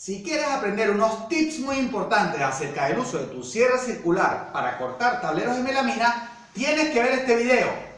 Si quieres aprender unos tips muy importantes acerca del uso de tu sierra circular para cortar tableros de melamina, tienes que ver este video.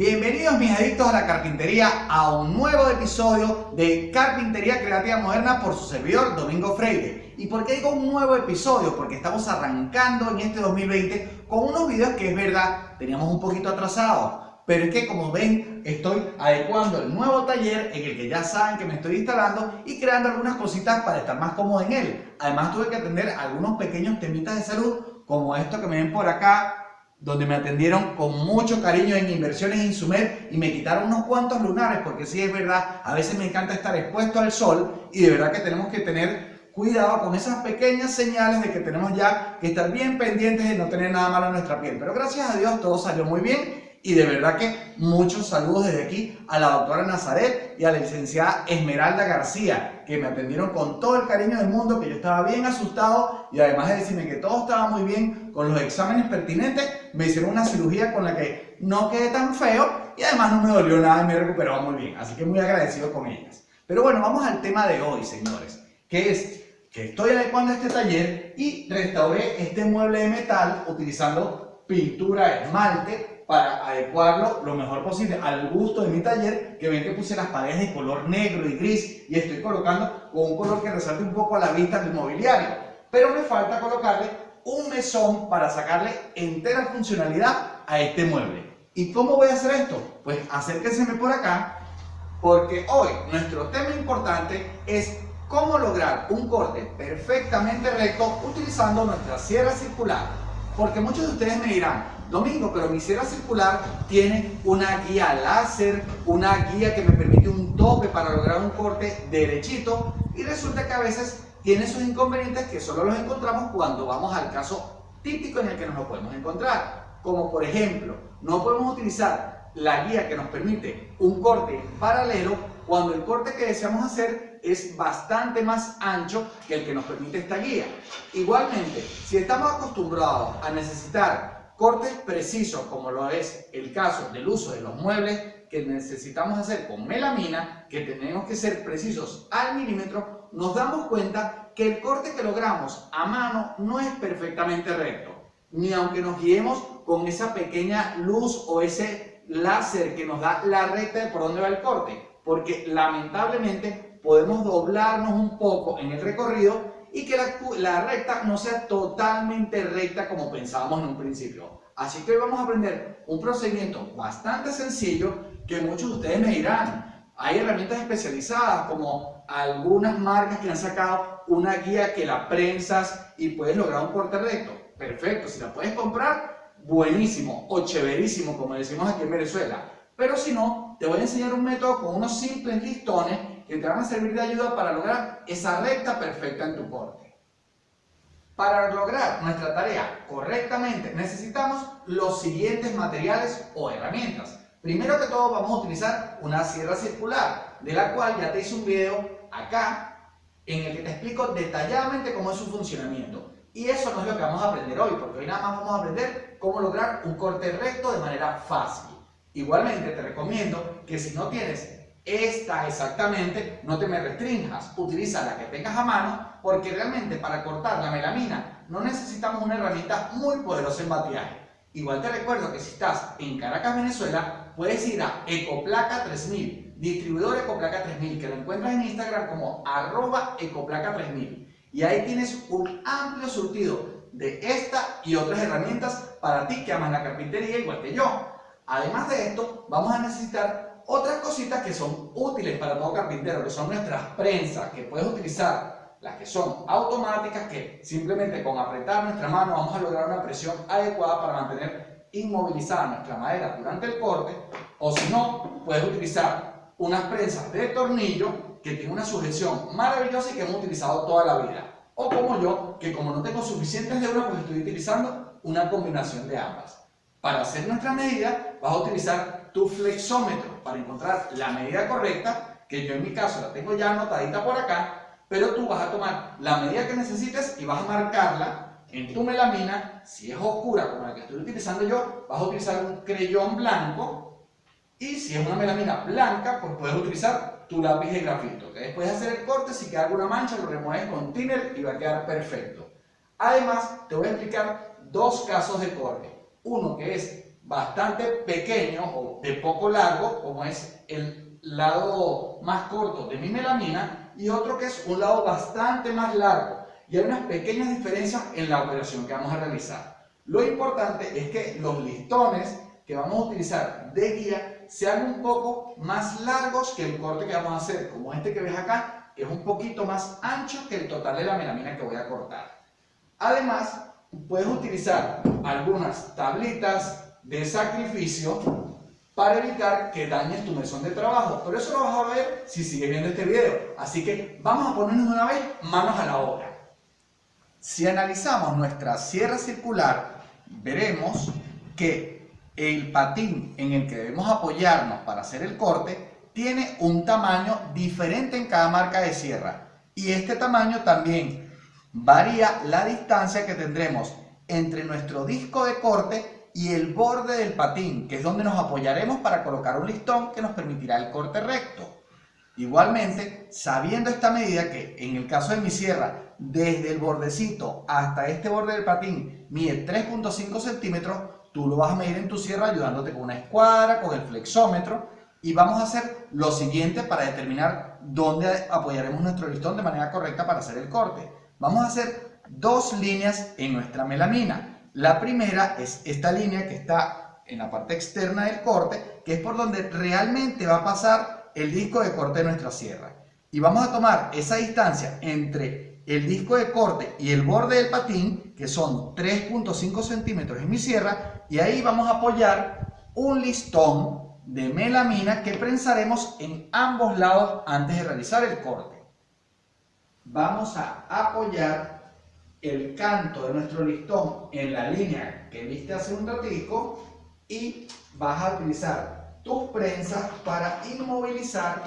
Bienvenidos mis adictos a la carpintería a un nuevo episodio de Carpintería Creativa Moderna por su servidor Domingo Freire. ¿Y por qué digo un nuevo episodio? Porque estamos arrancando en este 2020 con unos videos que es verdad, teníamos un poquito atrasados. Pero es que como ven, estoy adecuando el nuevo taller en el que ya saben que me estoy instalando y creando algunas cositas para estar más cómodo en él. Además tuve que atender algunos pequeños temitas de salud como esto que me ven por acá, donde me atendieron con mucho cariño en Inversiones Insumer y me quitaron unos cuantos lunares, porque sí es verdad, a veces me encanta estar expuesto al sol y de verdad que tenemos que tener cuidado con esas pequeñas señales de que tenemos ya que estar bien pendientes de no tener nada malo en nuestra piel. Pero gracias a Dios todo salió muy bien y de verdad que muchos saludos desde aquí a la doctora Nazaret y a la licenciada Esmeralda García, que me atendieron con todo el cariño del mundo, que yo estaba bien asustado y además de decirme que todo estaba muy bien con los exámenes pertinentes, me hicieron una cirugía con la que no quedé tan feo y además no me dolió nada y me recuperaba muy bien. Así que muy agradecido con ellas. Pero bueno, vamos al tema de hoy, señores, que es que estoy adecuando este taller y restauré este mueble de metal utilizando pintura esmalte para adecuarlo lo mejor posible al gusto de mi taller, que ven que puse las paredes de color negro y gris y estoy colocando con un color que resalte un poco a la vista del mobiliario. Pero me falta colocarle un mesón para sacarle entera funcionalidad a este mueble. ¿Y cómo voy a hacer esto? Pues acérquense por acá, porque hoy nuestro tema importante es cómo lograr un corte perfectamente recto utilizando nuestra sierra circular. Porque muchos de ustedes me dirán, Domingo, pero mi sierra circular tiene una guía láser, una guía que me permite un tope para lograr un corte derechito y resulta que a veces tiene sus inconvenientes que solo los encontramos cuando vamos al caso típico en el que nos lo podemos encontrar. Como por ejemplo, no podemos utilizar la guía que nos permite un corte paralelo cuando el corte que deseamos hacer es bastante más ancho que el que nos permite esta guía. Igualmente, si estamos acostumbrados a necesitar cortes precisos, como lo es el caso del uso de los muebles que necesitamos hacer con melamina, que tenemos que ser precisos al milímetro, nos damos cuenta que el corte que logramos a mano no es perfectamente recto, ni aunque nos guiemos con esa pequeña luz o ese láser que nos da la recta de por dónde va el corte, porque lamentablemente podemos doblarnos un poco en el recorrido y que la, recta no sea totalmente recta como pensábamos en un principio. Así que hoy vamos a aprender un procedimiento bastante sencillo que muchos de ustedes me dirán. Hay herramientas especializadas como algunas marcas que han sacado una guía que la prensas y puedes lograr un corte recto. Perfecto, si la puedes comprar, buenísimo o chéverísimo como decimos aquí en Venezuela. Pero si no, te voy a enseñar un método con unos simples listones que te van a servir de ayuda para lograr esa recta perfecta en tu corte. Para lograr nuestra tarea correctamente necesitamos los siguientes materiales o herramientas. Primero que todo vamos a utilizar una sierra circular, de la cual ya te hice un video acá en el que te explico detalladamente cómo es su funcionamiento. Y eso no es lo que vamos a aprender hoy, porque hoy nada más vamos a aprender cómo lograr un corte recto de manera fácil. Igualmente te recomiendo que si no tienes esta exactamente, no te me restringas, utiliza la que tengas a mano, porque realmente para cortar la melamina no necesitamos una herramienta muy poderosa en batiaje. Igual te recuerdo que si estás en Caracas, Venezuela, puedes ir a Ecoplaca 3000, distribuidor Ecoplaca 3000, que lo encuentras en Instagram como arroba Ecoplaca 3000. Y ahí tienes un amplio surtido de esta y otras herramientas para ti que amas la carpintería igual que yo. Además de esto, vamos a necesitar otras cositas que son útiles para todo carpintero, que son nuestras prensas, que puedes utilizar las que son automáticas, que simplemente con apretar nuestra mano vamos a lograr una presión adecuada para mantener inmovilizada nuestra madera durante el corte, o si no, puedes utilizar unas prensas de tornillo que tienen una sujeción maravillosa y que hemos utilizado toda la vida. O como yo, que como no tengo suficientes de pues estoy utilizando una combinación de ambas. Para hacer nuestra medida, vas a utilizar tu flexómetro para encontrar la medida correcta, que yo en mi caso la tengo ya anotadita por acá, pero tú vas a tomar la medida que necesites y vas a marcarla en tu melamina, si es oscura como la que estoy utilizando yo, vas a utilizar un creyón blanco y si es una melamina blanca, pues puedes utilizar tu lápiz de grafito. Que después de hacer el corte, si queda alguna mancha, lo remueves con thinner y va a quedar perfecto. Además, te voy a explicar dos casos de corte. Uno que es bastante pequeño o de poco largo, como es el lado más corto de mi melamina, y otro que es un lado bastante más largo. Y hay unas pequeñas diferencias en la operación que vamos a realizar. Lo importante es que los listones que vamos a utilizar de guía sean un poco más largos que el corte que vamos a hacer, como este que ves acá, que es un poquito más ancho que el total de la melamina que voy a cortar. Además, puedes utilizar algunas tablitas de sacrificio para evitar que dañes tu mesón de trabajo. Pero eso lo vas a ver si sigues viendo este video. Así que vamos a ponernos una vez manos a la obra. Si analizamos nuestra sierra circular, veremos que el patín en el que debemos apoyarnos para hacer el corte tiene un tamaño diferente en cada marca de sierra. Y este tamaño también varía la distancia que tendremos entre nuestro disco de corte y el borde del patín, que es donde nos apoyaremos para colocar un listón que nos permitirá el corte recto. Igualmente, sabiendo esta medida que en el caso de mi sierra, desde el bordecito hasta este borde del patín mide 3.5 centímetros, tú lo vas a medir en tu sierra ayudándote con una escuadra, con el flexómetro y vamos a hacer lo siguiente para determinar dónde apoyaremos nuestro listón de manera correcta para hacer el corte. Vamos a hacer dos líneas en nuestra melamina. La primera es esta línea que está en la parte externa del corte, que es por donde realmente va a pasar el disco de corte de nuestra sierra. Y vamos a tomar esa distancia entre el disco de corte y el borde del patín, que son 3.5 centímetros en mi sierra, y ahí vamos a apoyar un listón de melamina que prensaremos en ambos lados antes de realizar el corte vamos a apoyar el canto de nuestro listón en la línea que viste hace un ratico y vas a utilizar tus prensas para inmovilizar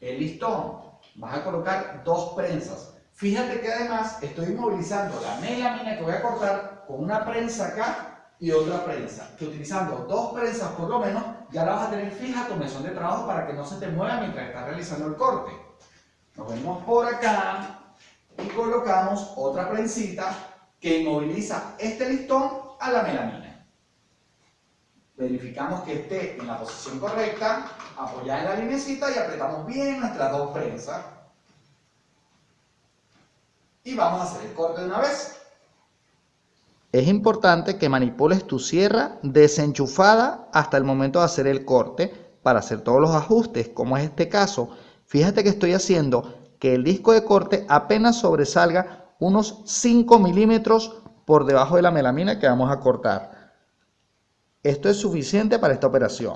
el listón. Vas a colocar dos prensas. Fíjate que además estoy inmovilizando la melamina que voy a cortar con una prensa acá y otra prensa. Que utilizando dos prensas por lo menos ya la vas a tener fija tu mesón de trabajo para que no se te mueva mientras estás realizando el corte. Nos venimos por acá y colocamos otra prensita que inmoviliza este listón a la melamina. Verificamos que esté en la posición correcta, apoyada en la linecita y apretamos bien nuestras dos prensas. Y vamos a hacer el corte de una vez. Es importante que manipules tu sierra desenchufada hasta el momento de hacer el corte para hacer todos los ajustes, como es este caso Fíjate que estoy haciendo que el disco de corte apenas sobresalga unos 5 milímetros por debajo de la melamina que vamos a cortar. Esto es suficiente para esta operación.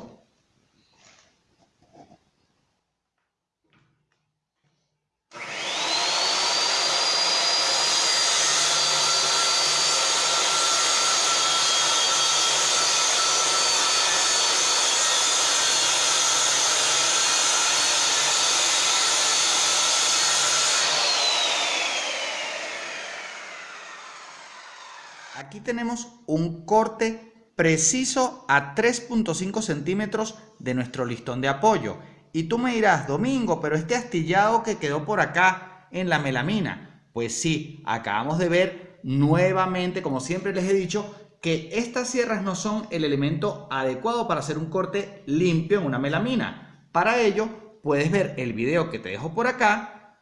Aquí tenemos un corte preciso a 3.5 centímetros de nuestro listón de apoyo. Y tú me dirás, Domingo, pero este astillado que quedó por acá en la melamina. Pues sí, acabamos de ver nuevamente, como siempre les he dicho, que estas sierras no son el elemento adecuado para hacer un corte limpio en una melamina. Para ello, puedes ver el video que te dejo por acá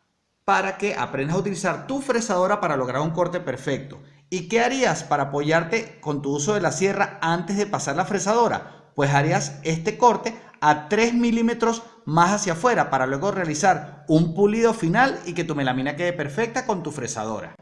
para que aprendas a utilizar tu fresadora para lograr un corte perfecto. ¿Y qué harías para apoyarte con tu uso de la sierra antes de pasar la fresadora? Pues harías este corte a 3 milímetros más hacia afuera para luego realizar un pulido final y que tu melamina quede perfecta con tu fresadora.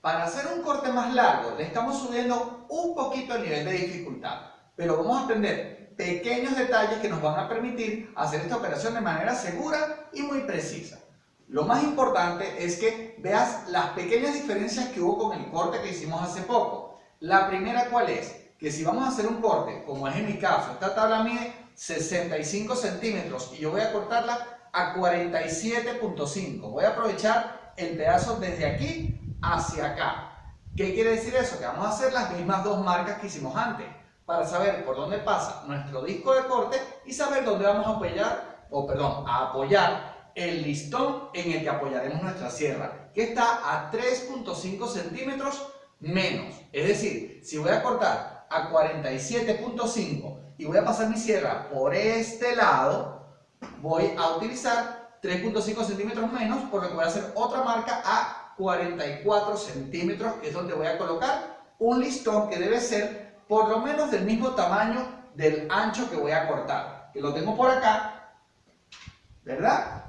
Para hacer un corte más largo le estamos subiendo un poquito el nivel de dificultad, pero vamos a aprender pequeños detalles que nos van a permitir hacer esta operación de manera segura y muy precisa. Lo más importante es que veas las pequeñas diferencias que hubo con el corte que hicimos hace poco. La primera, ¿cuál es? Que si vamos a hacer un corte, como es en mi caso, esta tabla mide 65 centímetros y yo voy a cortarla a 47.5. Voy a aprovechar el pedazo desde aquí hacia acá. ¿Qué quiere decir eso? Que vamos a hacer las mismas dos marcas que hicimos antes para saber por dónde pasa nuestro disco de corte y saber dónde vamos a apoyar, o perdón, a apoyar el listón en el que apoyaremos nuestra sierra, que está a 3.5 centímetros menos. Es decir, si voy a cortar a 47.5 y voy a pasar mi sierra por este lado, voy a utilizar 3.5 centímetros menos, por lo que voy a hacer otra marca a 44 centímetros, que es donde voy a colocar un listón que debe ser por lo menos del mismo tamaño del ancho que voy a cortar. Que lo tengo por acá, ¿verdad?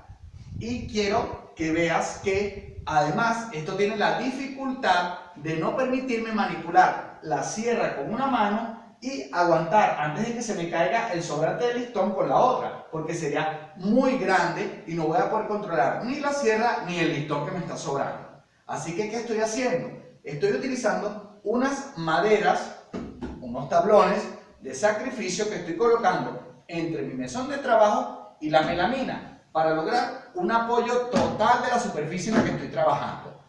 Y quiero que veas que además esto tiene la dificultad de no permitirme manipular la sierra con una mano y aguantar antes de que se me caiga el sobrante del listón con la otra, porque sería muy grande y no voy a poder controlar ni la sierra ni el listón que me está sobrando. Así que, ¿qué estoy haciendo? Estoy utilizando unas maderas, unos tablones de sacrificio que estoy colocando entre mi mesón de trabajo y la melamina para lograr un apoyo total de la superficie en la que estoy trabajando.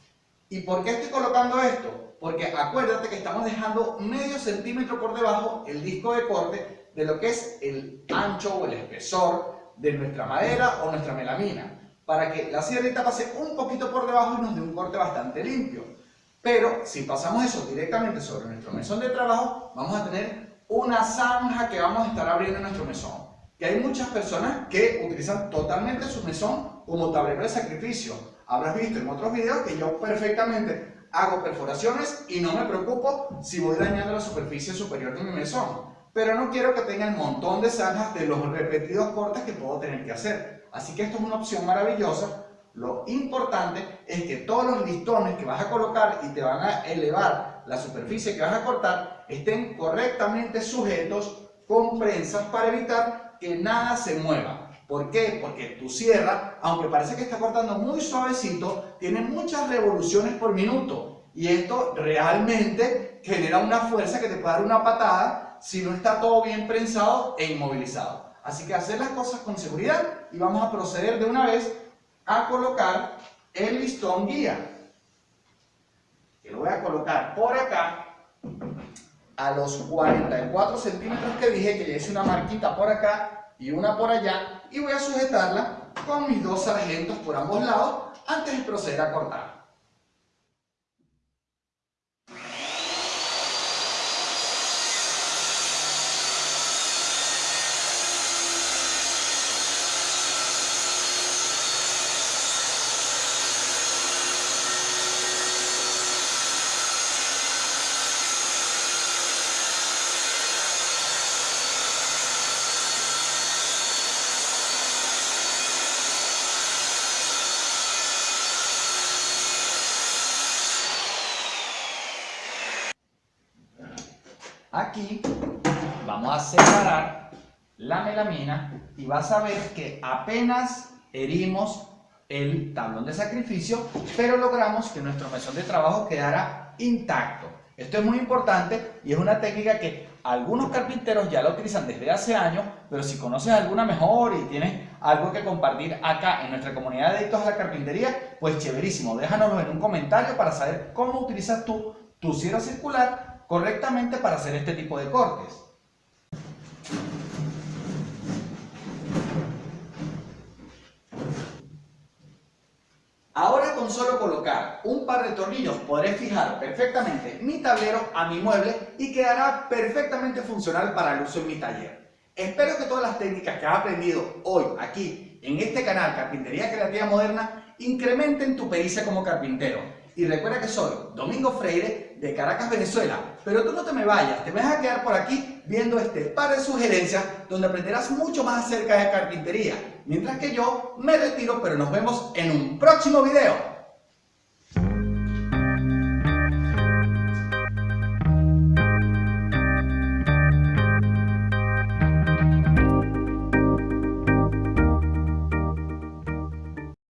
¿Y por qué estoy colocando esto? porque acuérdate que estamos dejando medio centímetro por debajo el disco de corte de lo que es el ancho o el espesor de nuestra madera o nuestra melamina, para que la sierrita pase un poquito por debajo y nos dé un corte bastante limpio. Pero si pasamos eso directamente sobre nuestro mesón de trabajo, vamos a tener una zanja que vamos a estar abriendo en nuestro mesón. Y hay muchas personas que utilizan totalmente su mesón como tablero de sacrificio. Habrás visto en otros videos que yo perfectamente hago perforaciones y no me preocupo si voy dañando la superficie superior de mi mesón. Pero no quiero que tenga el montón de zanjas de los repetidos cortes que puedo tener que hacer. Así que esto es una opción maravillosa. Lo importante es que todos los listones que vas a colocar y te van a elevar la superficie que vas a cortar estén correctamente sujetos con prensas para evitar que nada se mueva. ¿Por qué? Porque tu sierra, aunque parece que está cortando muy suavecito, tiene muchas revoluciones por minuto. Y esto realmente genera una fuerza que te puede dar una patada si no está todo bien prensado e inmovilizado. Así que hacer las cosas con seguridad y vamos a proceder de una vez a colocar el listón guía. Que lo voy a colocar por acá a los 44 centímetros que dije que le hice una marquita por acá y una por allá y voy a sujetarla con mis dos sargentos por ambos lados antes de proceder a cortar. Aquí vamos a separar la melamina y vas a ver que apenas herimos el tablón de sacrificio, pero logramos que nuestro mesón de trabajo quedara intacto. Esto es muy importante y es una técnica que algunos carpinteros ya la utilizan desde hace años, pero si conoces alguna mejor y tienes algo que compartir acá en nuestra comunidad de adictos a la carpintería, pues chéverísimo, déjanoslo en un comentario para saber cómo utilizas tú tu sierra circular correctamente para hacer este tipo de cortes. Ahora con solo colocar un par de tornillos podré fijar perfectamente mi tablero a mi mueble y quedará perfectamente funcional para el uso en mi taller. Espero que todas las técnicas que has aprendido hoy aquí en este canal Carpintería Creativa Moderna incrementen tu pericia como carpintero y recuerda que soy Domingo Freire de Caracas, Venezuela. Pero tú no te me vayas, te vas a quedar por aquí viendo este par de sugerencias donde aprenderás mucho más acerca de carpintería. Mientras que yo me retiro, pero nos vemos en un próximo video.